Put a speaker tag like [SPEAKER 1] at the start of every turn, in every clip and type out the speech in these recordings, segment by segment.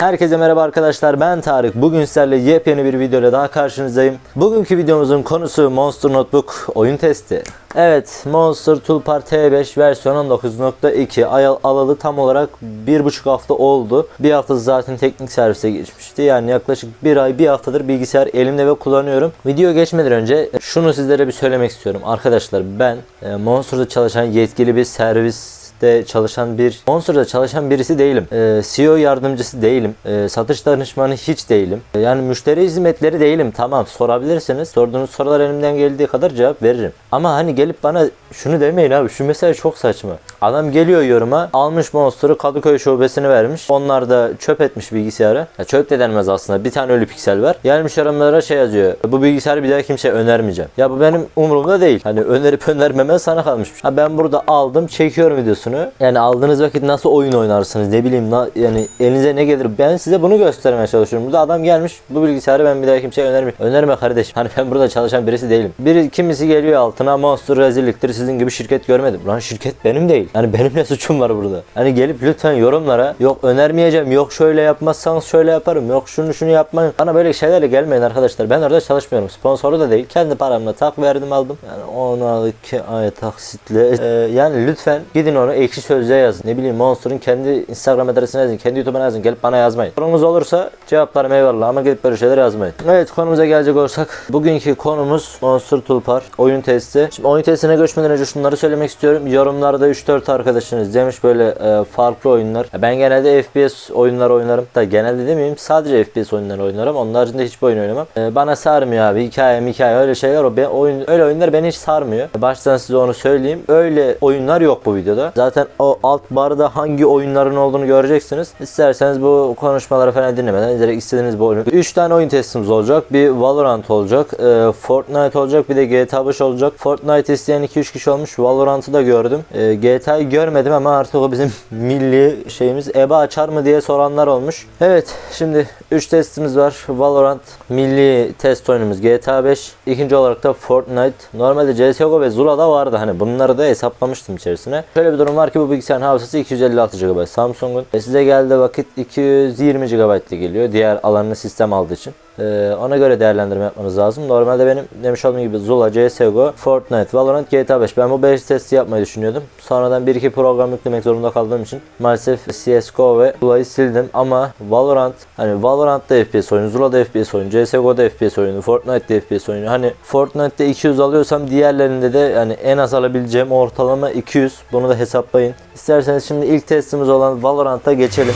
[SPEAKER 1] Herkese merhaba arkadaşlar ben Tarık. Bugün sizlerle yepyeni bir videoyla daha karşınızdayım. Bugünkü videomuzun konusu Monster Notebook oyun testi. Evet Monster Toolbar T5 versiyon 19.2 ay alalı tam olarak bir buçuk hafta oldu. Bir hafta zaten teknik servise geçmişti. Yani yaklaşık bir ay bir haftadır bilgisayar elimde ve kullanıyorum. Video geçmeden önce şunu sizlere bir söylemek istiyorum. Arkadaşlar ben e, Monster'da çalışan yetkili bir servis de çalışan bir Monster'da çalışan birisi değilim. Ee, CEO yardımcısı değilim. Ee, satış danışmanı hiç değilim. Ee, yani müşteri hizmetleri değilim. Tamam sorabilirsiniz. Sorduğunuz sorular elimden geldiği kadar cevap veririm. Ama hani gelip bana şunu demeyin abi. Şu mesele çok saçma. Adam geliyor yoruma. Almış Monster'ı Kadıköy şubesine vermiş. Onlar da çöp etmiş bilgisayarı. Ya çöp de denmez aslında. Bir tane ölü piksel var. Gelmiş yorumlara şey yazıyor. Bu bilgisayarı bir daha kimseye önermeyeceğim. Ya bu benim umurumda değil. Hani önerip önermeme sana kalmış. Ha ben burada aldım çekiyorum videosunu. Yani aldığınız vakit nasıl oyun oynarsınız ne bileyim na- yani elinize ne gelir ben size bunu göstermeye çalışıyorum. Burada adam gelmiş bu bilgisayarı ben bir daha kimseye önermiyorum. Önerme kardeşim. Hani ben burada çalışan birisi değilim. Biri kimisi geliyor altına monster rezilliktir sizin gibi şirket görmedim. Lan şirket benim değil. Hani benim ne suçum var burada? Hani gelip lütfen yorumlara yok önermeyeceğim yok şöyle yapmazsanız şöyle yaparım yok şunu şunu yapmayın. Bana böyle şeylerle gelmeyin arkadaşlar. Ben orada çalışmıyorum. Sponsoru da değil. Kendi paramla tak verdim aldım. Yani 12 ay taksitle. Ee, yani lütfen gidin onu ekşi sözlüğe yazın. Ne bileyim Monster'ın kendi Instagram adresine yazın. Kendi YouTube'una yazın. Gelip bana yazmayın. Sorunuz olursa cevaplarım eyvallah ama gelip böyle şeyler yazmayın. Evet konumuza gelecek olursak. Bugünkü konumuz Monster Toolbar oyun testi. Şimdi oyun testine geçmeden önce şunları söylemek istiyorum. Yorumlarda 3-4 arkadaşınız demiş böyle e, farklı oyunlar. Ben genelde FPS oyunlar oynarım. Da genelde demeyeyim sadece FPS oyunları oynarım. Onun haricinde hiçbir oyun oynamam. E, bana sarmıyor abi. Hikaye hikaye öyle şeyler o. Ben, oyun, öyle oyunlar beni hiç sarmıyor. Baştan size onu söyleyeyim. Öyle oyunlar yok bu videoda. Zaten o alt barda hangi oyunların olduğunu göreceksiniz. İsterseniz bu konuşmaları falan dinlemeden direkt istediğiniz bir oyunu. 3 tane oyun testimiz olacak. Bir Valorant olacak. e, Fortnite olacak. Bir de GTA 5 olacak. Fortnite isteyen 2-3 kişi olmuş. Valorant'ı da gördüm. E, GTA'yı görmedim ama artık o bizim milli şeyimiz. EBA açar mı diye soranlar olmuş. Evet şimdi 3 testimiz var. Valorant milli test oyunumuz GTA 5. İkinci olarak da Fortnite. Normalde CSGO ve Zula'da vardı. Hani bunları da hesaplamıştım içerisine. Şöyle bir durum var ki bu bilgisayarın hafızası 256 GB Samsung'un. E size geldi vakit 220 GB geliyor. Diğer alanını sistem aldığı için. Ee, ona göre değerlendirme yapmanız lazım. Normalde benim demiş olduğum gibi Zula, CSGO, Fortnite, Valorant, GTA 5. Ben bu 5 testi yapmayı düşünüyordum. Sonradan 1-2 program yüklemek zorunda kaldığım için maalesef CSGO ve Zula'yı sildim. Ama Valorant, hani Valorant'ta FPS oyunu, Zula'da FPS oyunu, CSGO'da FPS oyunu, Fortnite'da FPS oyunu. Hani Fortnite'da 200 alıyorsam diğerlerinde de yani en az alabileceğim ortalama 200. Bunu da hesaplayın. İsterseniz şimdi ilk testimiz olan Valorant'a geçelim.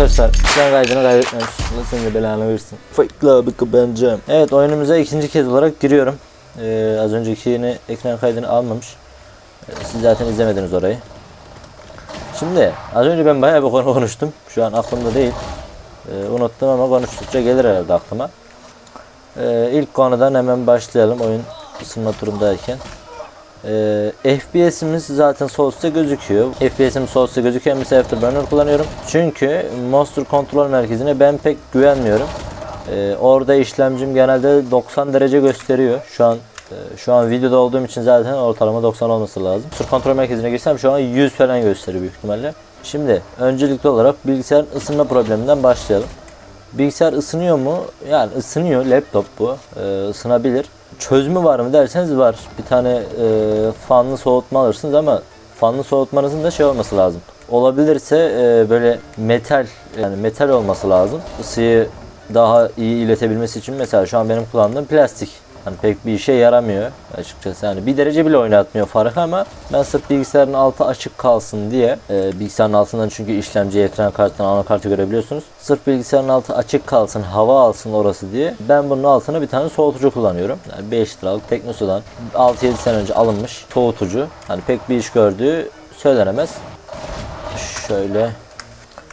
[SPEAKER 1] Arkadaşlar ekran kaydını kaybetmemiş. Allah senin de belanı versin. Fake abi ben Evet oyunumuza ikinci kez olarak giriyorum. Ee, az öncekini ekran kaydını almamış. Ee, siz zaten izlemediniz orayı. Şimdi az önce ben bayağı bir konu konuştum. Şu an aklımda değil. Ee, unuttum ama konuştukça gelir herhalde aklıma. Ee, ilk konudan hemen başlayalım oyun ısınma turundayken. Ee, FPS'imiz zaten üstte gözüküyor. FPS'im üstte gözüküyor. Mesela Afterburner kullanıyorum. Çünkü Monster kontrol merkezine ben pek güvenmiyorum. Ee, orada işlemcim genelde 90 derece gösteriyor. Şu an e, şu an videoda olduğum için zaten ortalama 90 olması lazım. Monster kontrol merkezine girsem şu an 100 falan gösteriyor büyük ihtimalle. Şimdi öncelikli olarak bilgisayarın ısınma probleminden başlayalım. Bilgisayar ısınıyor mu? Yani ısınıyor. Laptop bu. Ee, ısınabilir. Çözümü var mı derseniz var. Bir tane e, fanlı soğutma alırsınız ama fanlı soğutmanızın da şey olması lazım. Olabilirse e, böyle metal yani metal olması lazım. Isıyı daha iyi iletebilmesi için mesela şu an benim kullandığım plastik. Hani pek bir işe yaramıyor açıkçası. Yani bir derece bile oynatmıyor farkı ama ben sırf bilgisayarın altı açık kalsın diye e, bilgisayarın altından çünkü işlemci, ekran kartından anakartı görebiliyorsunuz. Sırf bilgisayarın altı açık kalsın, hava alsın orası diye ben bunun altına bir tane soğutucu kullanıyorum. Yani 5 liralık Teknosa'dan 6-7 sene önce alınmış soğutucu. Hani pek bir iş gördüğü söylenemez. Şöyle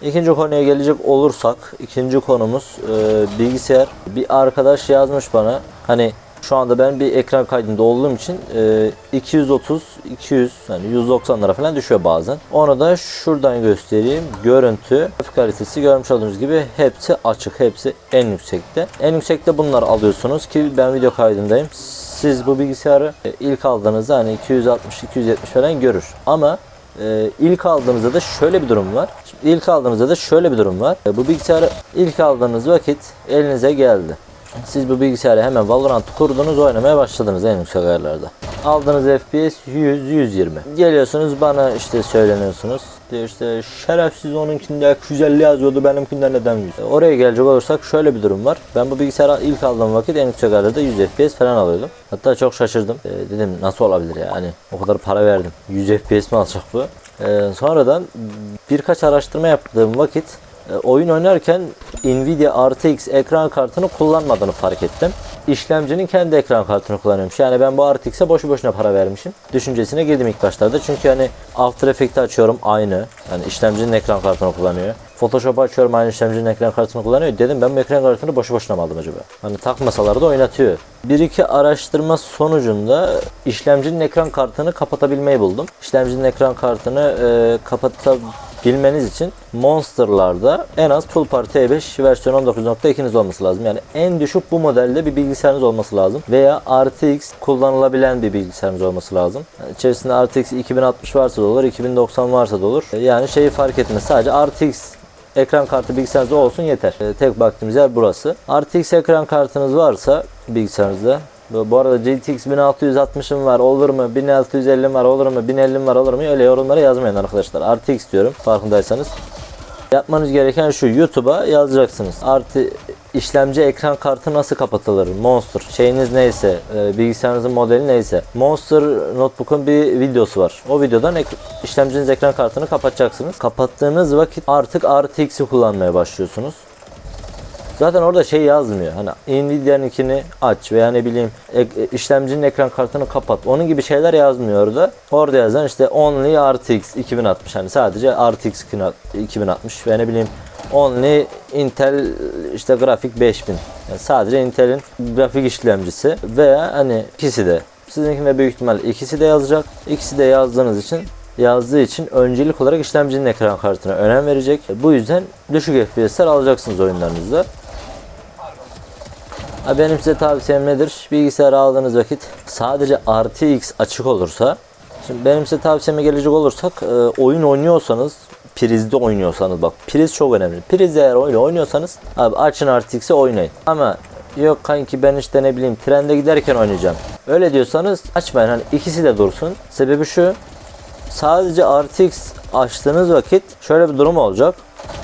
[SPEAKER 1] İkinci konuya gelecek olursak, ikinci konumuz e, bilgisayar. Bir arkadaş yazmış bana. Hani şu anda ben bir ekran kaydında olduğum için e, 230, 200 yani 190'lara falan düşüyor bazen. Onu da şuradan göstereyim. Görüntü, grafik kalitesi görmüş olduğunuz gibi hepsi açık, hepsi en yüksekte. En yüksekte bunları alıyorsunuz ki ben video kaydındayım. siz bu bilgisayarı e, ilk aldığınızda hani 260-270 falan görür. Ama e, ilk aldığınızda da şöyle bir durum var. Şimdi ilk aldığınızda da şöyle bir durum var. E, bu bilgisayarı ilk aldığınız vakit elinize geldi. Siz bu bilgisayarı hemen Valorant kurdunuz oynamaya başladınız en yüksek ayarlarda. Aldığınız FPS 100-120. Geliyorsunuz bana işte söyleniyorsunuz. Diyor işte şerefsiz onunkinde 250 yazıyordu benimkinde neden 100? E, Oraya gelecek olursak şöyle bir durum var. Ben bu bilgisayarı ilk aldığım vakit en yüksek ayarlarda 100 FPS falan alıyordum. Hatta çok şaşırdım. E, dedim nasıl olabilir ya hani o kadar para verdim. 100 FPS mi alacak bu? E, sonradan birkaç araştırma yaptığım vakit oyun oynarken Nvidia RTX ekran kartını kullanmadığını fark ettim. İşlemcinin kendi ekran kartını kullanıyormuş. Yani ben bu RTX'e boşu boşuna para vermişim. Düşüncesine girdim ilk başlarda. Çünkü hani After Effects'i açıyorum aynı. Yani işlemcinin ekran kartını kullanıyor. Photoshop'u açıyorum aynı işlemcinin ekran kartını kullanıyor. Dedim ben bu ekran kartını boşu boşuna mı aldım acaba? Hani takmasalar da oynatıyor. Bir iki araştırma sonucunda işlemcinin ekran kartını kapatabilmeyi buldum. İşlemcinin ekran kartını e, kapatabilmeniz için Monster'larda en az Toolbar T5 versiyon 19.2'niz olması lazım. Yani en düşük bu modelde bir bilgisayarınız olması lazım. Veya RTX kullanılabilen bir bilgisayarınız olması lazım. Yani içerisinde RTX 2060 varsa da olur, 2090 varsa da olur. Yani şeyi fark etmez. Sadece RTX ekran kartı bilgisayarınızda olsun yeter. Ee, tek baktığımız yer burası. RTX ekran kartınız varsa bilgisayarınızda bu arada GTX 1660'ım var olur mu? 1650'm var olur mu? 1050'm var olur mu? Öyle yorumlara yazmayın arkadaşlar. RTX diyorum farkındaysanız. Yapmanız gereken şu YouTube'a yazacaksınız. Artı işlemci ekran kartı nasıl kapatılır? Monster şeyiniz neyse, e, bilgisayarınızın modeli neyse. Monster Notebook'un bir videosu var. O videodan ek- işlemciniz ekran kartını kapatacaksınız. Kapattığınız vakit artık RTX'i kullanmaya başlıyorsunuz. Zaten orada şey yazmıyor. Hani Nvidia'nınkini aç veya ne bileyim ek- işlemcinin ekran kartını kapat. Onun gibi şeyler yazmıyor orada. Orada yazan işte only RTX 2060 hani sadece RTX 2060 ve ne bileyim only Intel işte grafik 5000. Yani sadece Intel'in grafik işlemcisi veya hani ikisi de. Sizinkinde büyük ihtimal ikisi de yazacak. İkisi de yazdığınız için yazdığı için öncelik olarak işlemcinin ekran kartına önem verecek. Bu yüzden düşük FPS'ler alacaksınız oyunlarınızda. Benim size tavsiyem nedir? Bilgisayar aldığınız vakit sadece RTX açık olursa Şimdi benim size tavsiyeme gelecek olursak e, oyun oynuyorsanız prizde oynuyorsanız bak priz çok önemli. Priz eğer oyunu oynuyorsanız abi açın RTX'i oynayın. Ama yok kanki ben işte ne bileyim trende giderken oynayacağım. Öyle diyorsanız açmayın hani ikisi de dursun. Sebebi şu sadece RTX açtığınız vakit şöyle bir durum olacak.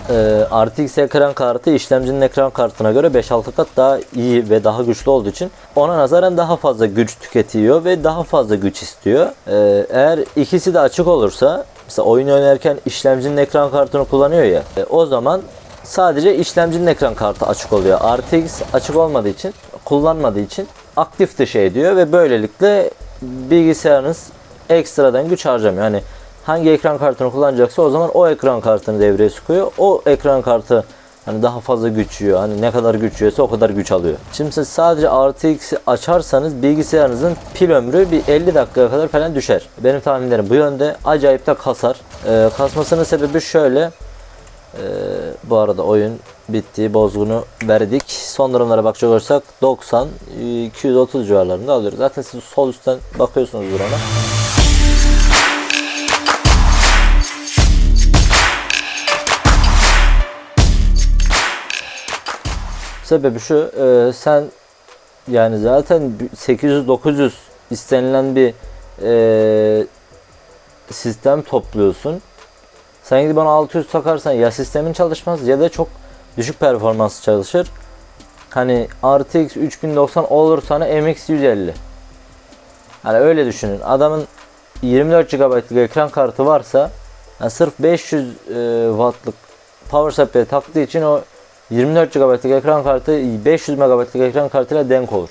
[SPEAKER 1] Ee, RTX ekran kartı işlemcinin ekran kartına göre 5-6 kat daha iyi ve daha güçlü olduğu için ona nazaran daha fazla güç tüketiyor ve daha fazla güç istiyor. Ee, eğer ikisi de açık olursa mesela oyun oynarken işlemcinin ekran kartını kullanıyor ya e, o zaman sadece işlemcinin ekran kartı açık oluyor. RTX açık olmadığı için kullanmadığı için aktif dışı ediyor ve böylelikle bilgisayarınız ekstradan güç harcamıyor. Hani hangi ekran kartını kullanacaksa o zaman o ekran kartını devreye sokuyor. O ekran kartı hani daha fazla güç. Hani ne kadar güç o kadar güç alıyor. Şimdi siz sadece RTX'i açarsanız bilgisayarınızın pil ömrü bir 50 dakikaya kadar falan düşer. Benim tahminlerim bu yönde. Acayip de kasar. Ee, kasmasının sebebi şöyle. Ee, bu arada oyun bitti. Bozgunu verdik. Son durumlara bakacak olursak 90 230 civarlarında alıyoruz. Zaten siz sol üstten bakıyorsunuzdur ona. Sebebi şu, e, sen yani zaten 800-900 istenilen bir e, sistem topluyorsun. Sen gidip bana 600 takarsan ya sistemin çalışmaz ya da çok düşük performans çalışır. Hani RTX 3090 olur sana MX 150. Hani öyle düşünün. Adamın 24 GB'lık ekran kartı varsa yani sırf 500 e, wattlık power supply taktığı için o 24 GB'lık ekran kartı 500 MB'lık ekran kartıyla denk olur.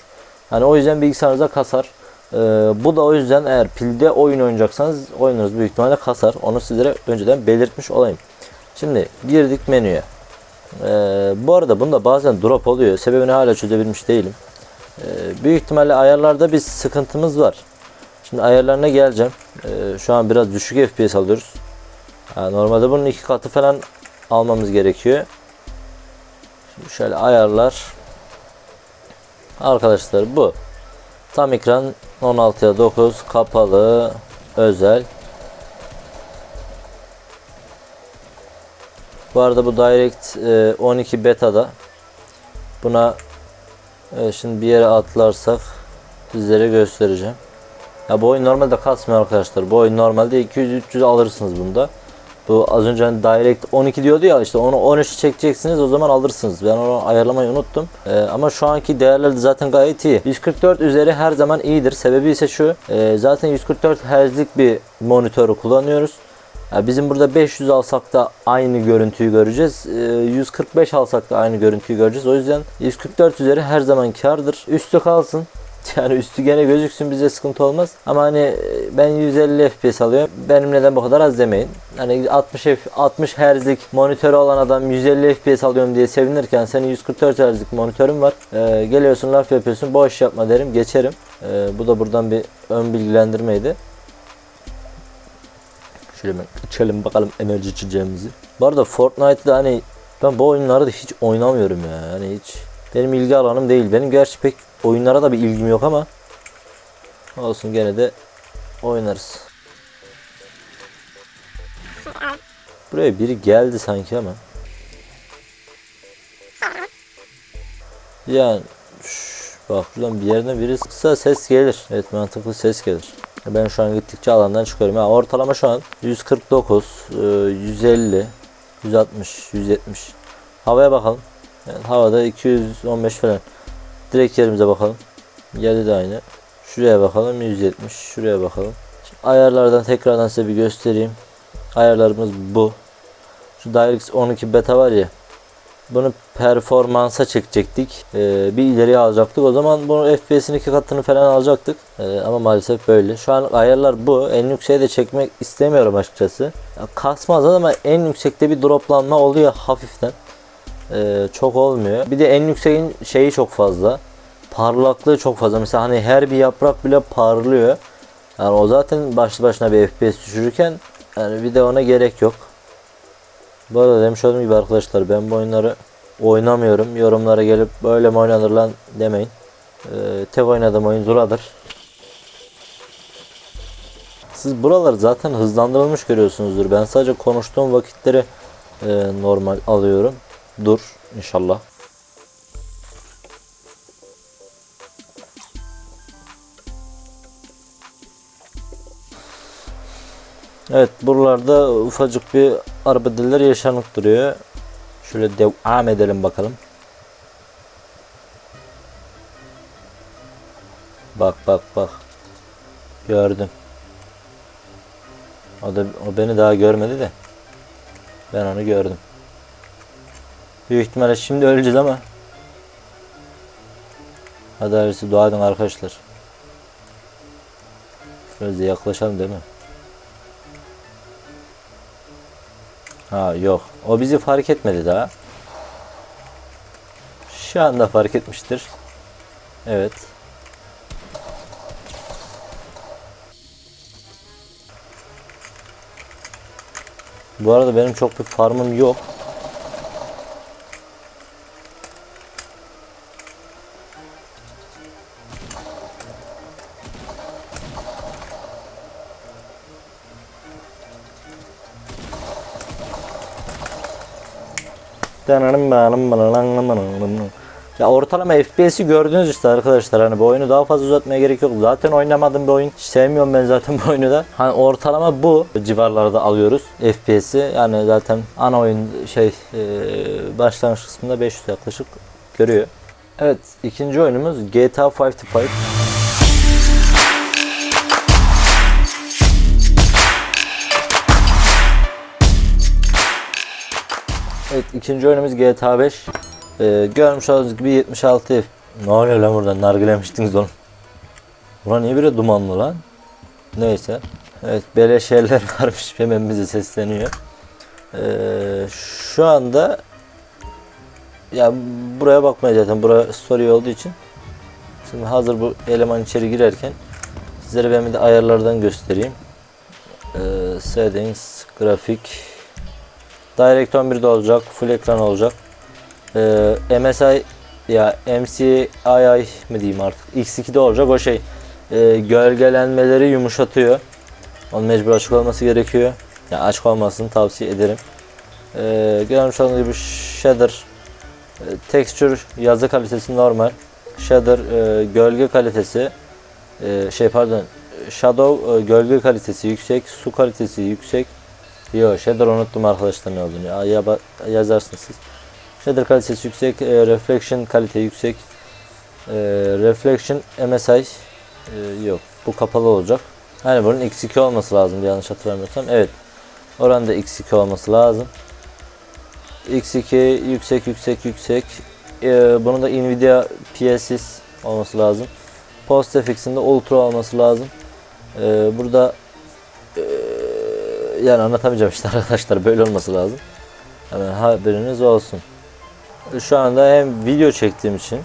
[SPEAKER 1] Hani o yüzden bilgisayarınıza kasar. Ee, bu da o yüzden eğer pilde oyun oynayacaksanız oyununuz büyük ihtimalle kasar. Onu sizlere önceden belirtmiş olayım. Şimdi girdik menüye. Ee, bu arada bunda bazen drop oluyor. Sebebini hala çözebilmiş değilim. Ee, büyük ihtimalle ayarlarda bir sıkıntımız var. Şimdi ayarlarına geleceğim. Ee, şu an biraz düşük FPS alıyoruz. Yani normalde bunun iki katı falan almamız gerekiyor. Şöyle ayarlar. Arkadaşlar bu. Tam ekran 16'ya 9 kapalı özel. Bu arada bu Direct e, 12 beta'da. Buna e, şimdi bir yere atlarsak sizlere göstereceğim. Ya bu oyun normalde kasmıyor arkadaşlar. Bu oyun normalde 200-300 alırsınız bunda. Bu az önce hani Direct 12 diyordu ya işte onu 13 çekeceksiniz o zaman alırsınız. Ben onu ayarlamayı unuttum. Ee, ama şu anki değerler de zaten gayet iyi. 144 üzeri her zaman iyidir. Sebebi ise şu. e, zaten 144 Hz'lik bir monitörü kullanıyoruz. Ya bizim burada 500 alsak da aynı görüntüyü göreceğiz. Ee, 145 alsak da aynı görüntüyü göreceğiz. O yüzden 144 üzeri her zaman kardır. Üstü kalsın. Yani üstü gene gözüksün bize sıkıntı olmaz. Ama hani e, ben 150 FPS alıyorum. Benim neden bu kadar az demeyin. Hani 60 F, 60 Hz'lik monitörü olan adam 150 FPS alıyorum diye sevinirken senin 144 Hz'lik monitörün var. Ee, geliyorsun laf yapıyorsun. Boş yapma derim geçerim. Ee, bu da buradan bir ön bilgilendirmeydi. Şöyle hemen içelim bakalım enerji içeceğimizi. Bu arada Fortnite'da hani ben bu oyunları da hiç oynamıyorum ya. Yani hiç benim ilgi alanım değil. Benim gerçi pek oyunlara da bir ilgim yok ama olsun gene de oynarız. Buraya biri geldi sanki ama. Yani bak şuradan bir yerine biri sıksa ses gelir. Evet mantıklı ses gelir. Ben şu an gittikçe alandan çıkıyorum. Yani ortalama şu an 149, e, 150, 160, 170. Havaya bakalım. Yani havada 215 falan. Direkt yerimize bakalım. Yerde de aynı. Şuraya bakalım 170. Şuraya bakalım. Şimdi ayarlardan tekrardan size bir göstereyim. Ayarlarımız bu. Şu DirectX 12 beta var ya. Bunu performansa çekecektik. Ee, bir ileriye alacaktık. O zaman bunu FPS'in iki katını falan alacaktık. Ee, ama maalesef böyle. Şu an ayarlar bu. En yükseğe de çekmek istemiyorum açıkçası. Ya, kasmaz ama en yüksekte bir droplanma oluyor hafiften. Ee, çok olmuyor. Bir de en yükseğin şeyi çok fazla. Parlaklığı çok fazla. Mesela hani her bir yaprak bile parlıyor. Yani o zaten başlı başına bir FPS düşürürken yani bir de ona gerek yok. Bu arada demiş olduğum gibi arkadaşlar ben bu oyunları oynamıyorum. Yorumlara gelip böyle mi oynanır lan demeyin. Ee, tek oynadığım oyun Zula'dır. Siz buraları zaten hızlandırılmış görüyorsunuzdur. Ben sadece konuştuğum vakitleri e, normal alıyorum. Dur inşallah. Evet buralarda ufacık bir arbedeler yaşanıp duruyor. Şöyle devam edelim bakalım. Bak bak bak. Gördüm. O da o beni daha görmedi de. Ben onu gördüm. Büyük ihtimalle şimdi öleceğiz ama. Hadi hayırlısı dua edin arkadaşlar. Da yaklaşalım değil mi? Ha yok. O bizi fark etmedi daha. Şu anda fark etmiştir. Evet. Bu arada benim çok bir farmım yok. Ya ortalama FPS'i gördünüz işte arkadaşlar hani bu oyunu daha fazla uzatmaya gerek yok. Zaten oynamadığım bir oyun. Sevmiyorum ben zaten bu oyunu da. Hani ortalama bu civarlarda alıyoruz FPS'i. Yani zaten ana oyun şey e, başlangıç kısmında 500 yaklaşık görüyor. Evet ikinci oyunumuz GTA 5 to 5. Evet ikinci oyunumuz GTA 5. Ee, görmüş olduğunuz gibi 76 F. Ne oluyor lan burada? Nargilemiştiniz oğlum. Bura niye böyle dumanlı lan? Neyse. Evet beleş yerler varmış. Hemen bize sesleniyor. Ee, şu anda ya buraya bakmaya zaten. Bura story olduğu için. Şimdi hazır bu eleman içeri girerken sizlere ben bir de ayarlardan göstereyim. Ee, settings, grafik, Direct 11'de olacak. Full ekran olacak. Ee, MSI ya MCII mi diyeyim artık X2'de olacak o şey e, gölgelenmeleri yumuşatıyor. Onun mecbur açık olması gerekiyor. Yani açık olmasını tavsiye ederim. E, görmüş olduğunuz gibi shader e, texture yazı kalitesi normal. Shader e, gölge kalitesi e, şey pardon shadow e, gölge kalitesi yüksek, su kalitesi yüksek. Yo shader unuttum arkadaşlar ne olduğunu. Ya, ya, yazarsınız siz. Shader kalitesi yüksek, e, reflection kalite yüksek. E, reflection MSI e, yok. Bu kapalı olacak. Hani bunun x2 olması lazım yanlış hatırlamıyorsam. Evet. Oranda x2 olması lazım. x2 yüksek yüksek yüksek. E, bunun da Nvidia PSS olması lazım. PostFX'in de Ultra olması lazım. E, burada yani anlatamayacağım işte arkadaşlar böyle olması lazım. Hemen haberiniz olsun. Şu anda hem video çektiğim için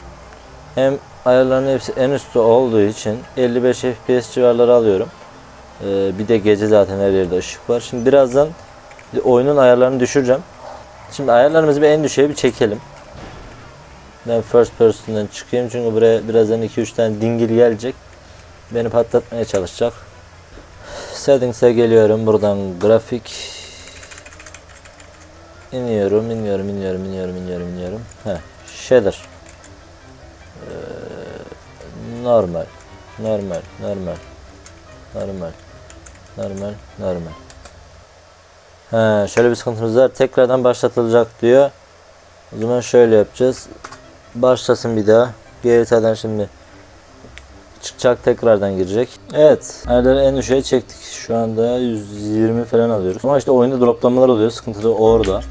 [SPEAKER 1] hem ayarların hepsi en üstte olduğu için 55 FPS civarları alıyorum. Ee, bir de gece zaten her yerde ışık var. Şimdi birazdan oyunun ayarlarını düşüreceğim. Şimdi ayarlarımızı bir en düşüğe bir çekelim. Ben first person'dan çıkayım çünkü buraya birazdan 2-3 tane dingil gelecek. Beni patlatmaya çalışacak. Settings'e geliyorum. Buradan grafik iniyorum, iniyorum, iniyorum, iniyorum, iniyorum, iniyorum. Heh, shader. Ee, normal, normal, normal, normal, normal, normal. He, şöyle bir sıkıntımız var. Tekrardan başlatılacak diyor. O zaman şöyle yapacağız. Başlasın bir daha. GTA'dan şimdi çıkacak tekrardan girecek. Evet. Ayarları en düşüğe çektik. Şu anda 120 falan alıyoruz. Ama işte oyunda droplamalar oluyor. Sıkıntı da orada.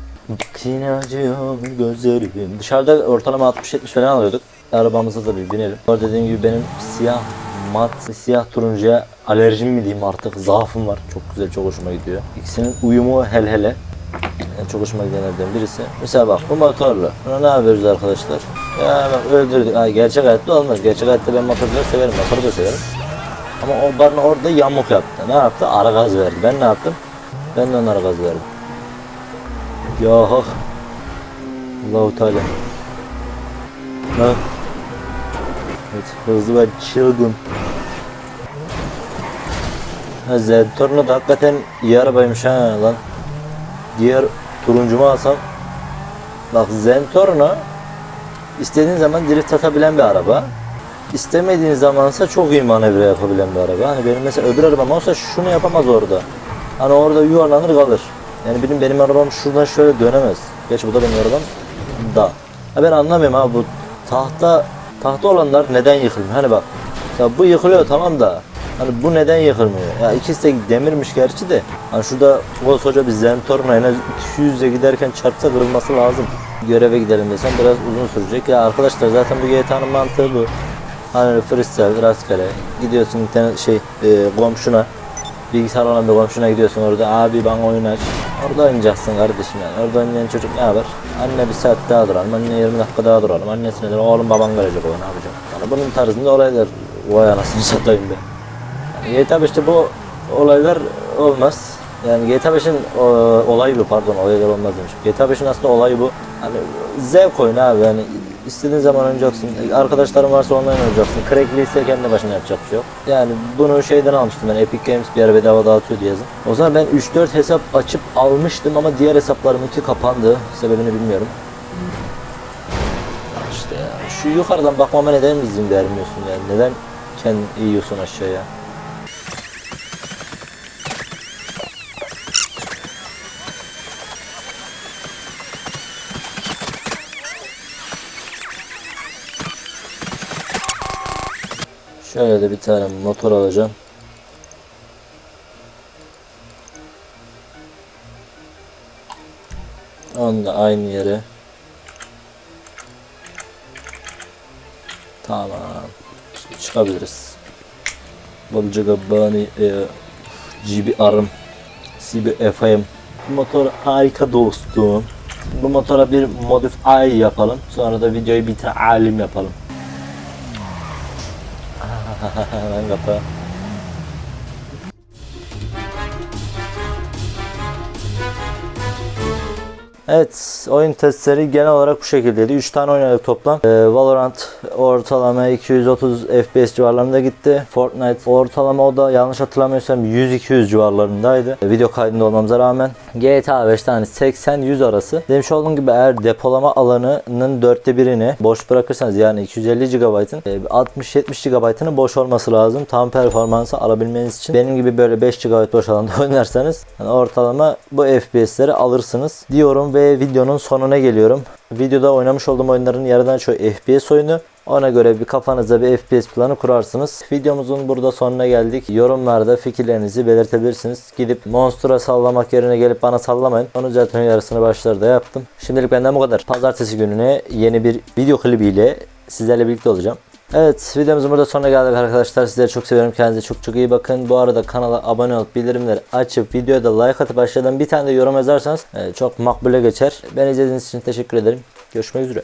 [SPEAKER 1] Yine acıyor gözlerim. Dışarıda ortalama 60-70 falan alıyorduk. Arabamıza da bir binelim. Orada dediğim gibi benim siyah mat, siyah turuncuya alerjim mi diyeyim artık zaafım var. Çok güzel, çok hoşuma gidiyor. İkisinin uyumu hel hele. En çok hoşuma gidenlerden birisi. Mesela bak bu motorla. Buna ne yapıyoruz arkadaşlar? Ya bak öldürdük. Ha, gerçek hayatta olmaz. Gerçek hayatta ben motorları severim. Motoru da severim. Ama o bana orada yamuk yaptı. Ne yaptı? Ara gaz verdi. Ben ne yaptım? Ben de ona ara gaz verdim. Ya hak. Allahu Teala. Ha. Evet, hızlı ve çılgın. Ha, Zentorno da hakikaten iyi arabaymış ha lan. Diğer turuncumu alsam. Bak Zentorno istediğin zaman drift atabilen bir araba. İstemediğin zamansa çok iyi manevra yapabilen bir araba. Hani benim mesela öbür arabam olsa şunu yapamaz orada. Hani orada yuvarlanır kalır. Yani benim benim arabam şuradan şöyle dönemez. Geç bu da benim arabam da. Ha ben anlamıyorum abi bu tahta tahta olanlar neden yıkılmıyor? Hani bak ya bu yıkılıyor tamam da hani bu neden yıkılmıyor? Ya ikisi de demirmiş gerçi de. Hani şurada koskoca bir Zentorno en az 200'e giderken çarpsa kırılması lazım. Göreve gidelim desem biraz uzun sürecek. Ya arkadaşlar zaten bu GTA'nın mantığı bu. Hani freestyle rastgele gidiyorsun internet şey e, komşuna bilgisayar olan bir komşuna gidiyorsun orada abi bana oyun aç. Orada oynayacaksın kardeşim yani. Orada oynayan çocuk ne yapar? Anne bir saat daha duralım, anne 20 dakika daha duralım. Annesine de oğlum baban görecek o ne yapacak? Yani bunun tarzında olaylar vay anasını satayım be. Yani GTA 5'te bu olaylar olmaz. Yani GTA 5'in olayı bu pardon olaylar olmaz demiş. GTA 5'in aslında olayı bu. Hani zevk oyunu abi yani istediğin zaman oynayacaksın. Arkadaşların varsa online oynayacaksın. Crackli kendi başına yapacak bir şey yok. Yani bunu şeyden almıştım ben Epic Games bir ara bedava dağıtıyordu yazın. O zaman ben 3-4 hesap açıp almıştım ama diğer hesaplarımınki kapandı. Sebebini bilmiyorum. İşte ya şu yukarıdan bakmama neden izin vermiyorsun yani? Neden kendin yiyorsun aşağıya? Şöyle de bir tane motor alacağım. Onu da aynı yere. Tamam. Çıkabiliriz. Bolca Gabbani e, GB Arım CB FM Bu motor harika dostum. Bu motora bir modify yapalım. Sonra da videoyu bir alim yapalım. Lan kapı. Evet oyun testleri genel olarak bu şekildeydi. 3 tane oynadık toplam. Ee, Valorant ortalama 230 FPS civarlarında gitti. Fortnite ortalama o da yanlış hatırlamıyorsam 100-200 civarlarındaydı. Ee, video kaydında olmamıza rağmen. GTA 5 tane 80-100 arası. Demiş olduğum gibi eğer depolama alanının dörtte birini boş bırakırsanız yani 250 GB'ın e, 60-70 GB'ının boş olması lazım. Tam performansı alabilmeniz için. Benim gibi böyle 5 GB boş alanda oynarsanız yani ortalama bu FPS'leri alırsınız diyorum ve videonun sonuna geliyorum. Videoda oynamış olduğum oyunların yarıdan çoğu FPS oyunu. Ona göre bir kafanızda bir FPS planı kurarsınız. Videomuzun burada sonuna geldik. Yorumlarda fikirlerinizi belirtebilirsiniz. Gidip Monster'a sallamak yerine gelip bana sallamayın. Onu zaten yarısını başlarda yaptım. Şimdilik benden bu kadar. Pazartesi gününe yeni bir video klibiyle sizlerle birlikte olacağım. Evet videomuzun burada sonuna geldik arkadaşlar. Sizleri çok seviyorum. Kendinize çok çok iyi bakın. Bu arada kanala abone olup bildirimleri açıp videoya da like atıp aşağıdan bir tane de yorum yazarsanız e, çok makbule geçer. Beni izlediğiniz için teşekkür ederim. Görüşmek üzere.